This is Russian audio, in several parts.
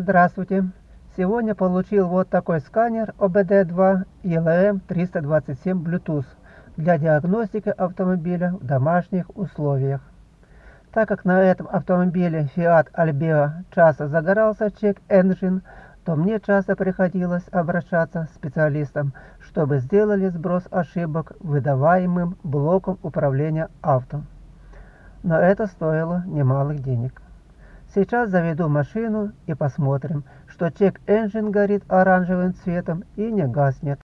Здравствуйте! Сегодня получил вот такой сканер OBD2 ELM327 Bluetooth для диагностики автомобиля в домашних условиях. Так как на этом автомобиле Fiat Albeo часто загорался Check Engine, то мне часто приходилось обращаться к специалистам, чтобы сделали сброс ошибок выдаваемым блоком управления авто. Но это стоило немалых денег. Сейчас заведу машину и посмотрим, что чек engine горит оранжевым цветом и не гаснет.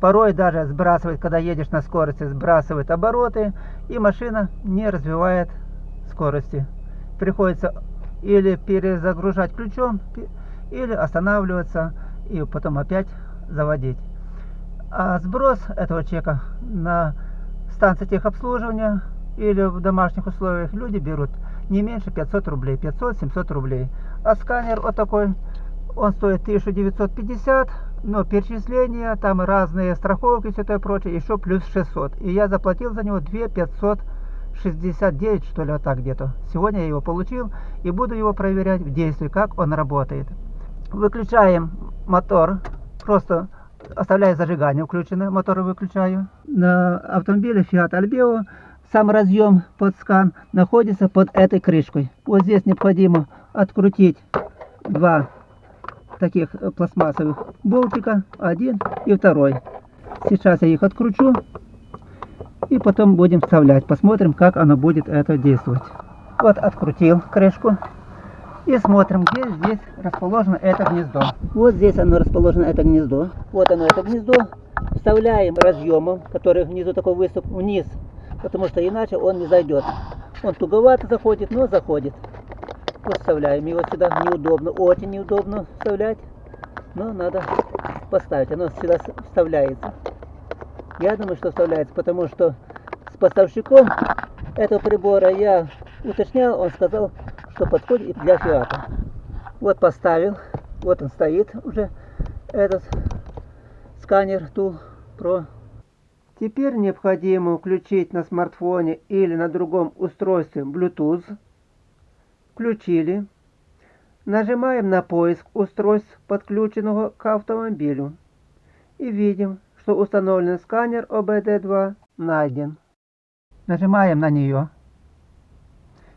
Порой даже сбрасывает, когда едешь на скорости, сбрасывает обороты, и машина не развивает скорости. Приходится или перезагружать ключом, или останавливаться и потом опять заводить. А сброс этого чека на станции техобслуживания или в домашних условиях люди берут не меньше 500 рублей, 500-700 рублей. А сканер вот такой, он стоит 1950, но перечисления, там разные страховки все это прочее, еще плюс 600. И я заплатил за него 2 569, что ли, вот так где-то. Сегодня я его получил и буду его проверять в действии, как он работает. Выключаем мотор, просто оставляю зажигание включено, мотор выключаю. На автомобиле Fiat Albeo сам разъем под скан находится под этой крышкой. Вот здесь необходимо открутить два таких э, пластмассовых болтика, один и второй. Сейчас я их откручу и потом будем вставлять. Посмотрим, как оно будет это действовать. Вот открутил крышку и смотрим, где здесь расположено это гнездо. Вот здесь оно расположено, это гнездо. Вот оно, это гнездо. Вставляем разъемом, который внизу такой выступ, вниз потому что иначе он не зайдет. Он туговато заходит, но заходит. Вот вставляем его сюда. Неудобно, очень неудобно вставлять, но надо поставить. Оно сюда вставляется. Я думаю, что вставляется, потому что с поставщиком этого прибора я уточнял, он сказал, что подходит для фиата. Вот поставил, вот он стоит уже, этот сканер Tool Pro Теперь необходимо включить на смартфоне или на другом устройстве Bluetooth. Включили. Нажимаем на поиск устройств, подключенного к автомобилю. И видим, что установленный сканер OBD2 найден. Нажимаем на нее.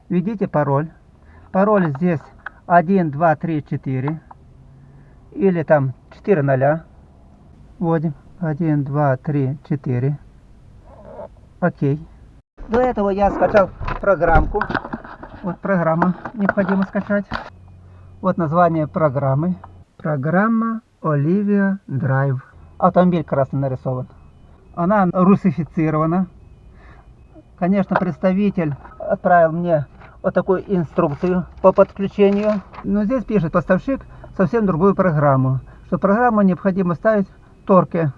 Введите пароль. Пароль здесь 1, 2, 3, 4. Или там 4 0. Вводим. 1, 2, 3, 4. Окей. До этого я скачал программку. Вот программа необходимо скачать. Вот название программы. Программа Olivia Drive. Автомобиль красный нарисован. Она русифицирована. Конечно, представитель отправил мне вот такую инструкцию по подключению. Но здесь пишет поставщик совсем другую программу. Что программу необходимо ставить в торке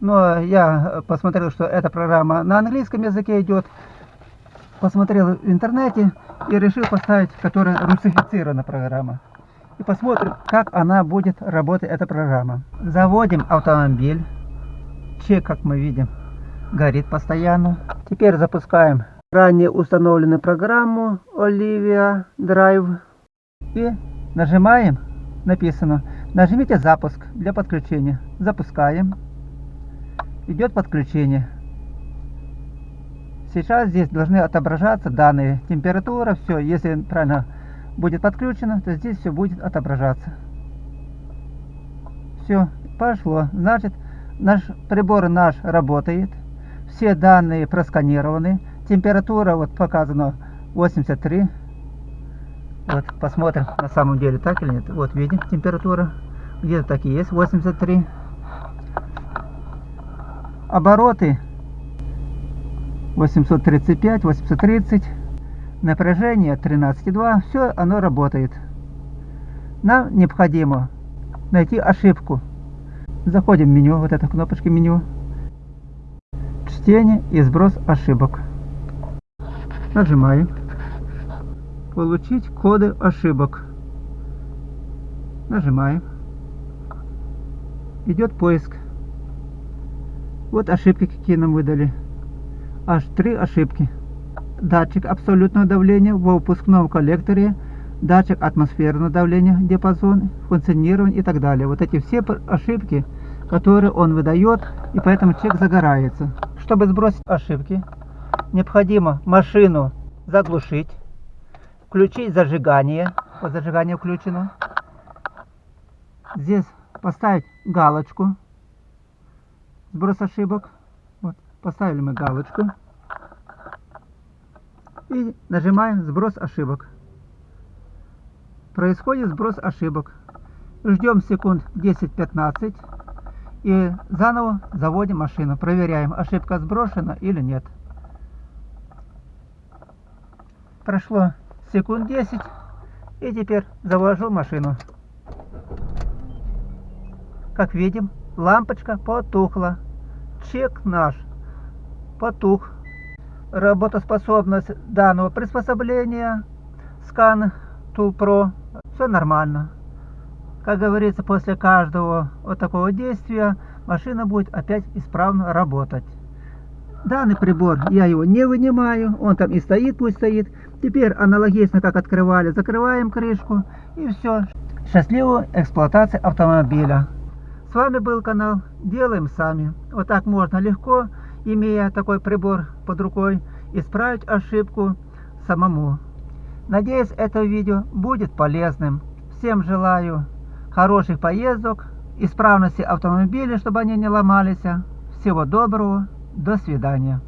но я посмотрел, что эта программа на английском языке идет. Посмотрел в интернете и решил поставить, которая русифицирована программа. И посмотрим, как она будет работать, эта программа. Заводим автомобиль. Чек, как мы видим, горит постоянно. Теперь запускаем ранее установленную программу Olivia Drive. И нажимаем, написано, нажмите запуск для подключения. Запускаем идет подключение. Сейчас здесь должны отображаться данные. Температура, все. Если правильно будет подключено, то здесь все будет отображаться. Все, пошло. Значит, наш прибор наш работает. Все данные просканированы. Температура вот показана 83. Вот, посмотрим на самом деле так или нет. Вот видим температура. Где-то так и есть 83 обороты 835, 830, напряжение 13,2, все оно работает. Нам необходимо найти ошибку. Заходим в меню, вот эта кнопочка меню. Чтение и сброс ошибок. Нажимаем. Получить коды ошибок. Нажимаем. Идет поиск. Вот ошибки, какие нам выдали. Аж три ошибки. Датчик абсолютного давления в выпускном коллекторе датчик атмосферного давления, диапазон, функционирование и так далее. Вот эти все ошибки, которые он выдает, и поэтому чек загорается. Чтобы сбросить ошибки, необходимо машину заглушить, включить зажигание. Вот зажигание включено. Здесь поставить галочку. Сброс ошибок. Вот, поставили мы галочку. И нажимаем сброс ошибок. Происходит сброс ошибок. Ждем секунд 10-15 и заново заводим машину. Проверяем, ошибка сброшена или нет. Прошло секунд 10 и теперь завожу машину. Как видим, лампочка потухла. Чек наш потух. Работоспособность данного приспособления Scan Tool Pro все нормально. Как говорится, после каждого вот такого действия машина будет опять исправно работать. Данный прибор, я его не вынимаю, он там и стоит, пусть стоит. Теперь аналогично, как открывали, закрываем крышку и все. Счастливой эксплуатации автомобиля. Вами был канал Делаем Сами. Вот так можно легко, имея такой прибор под рукой, исправить ошибку самому. Надеюсь, это видео будет полезным. Всем желаю хороших поездок, исправности автомобиля, чтобы они не ломались. Всего доброго, до свидания.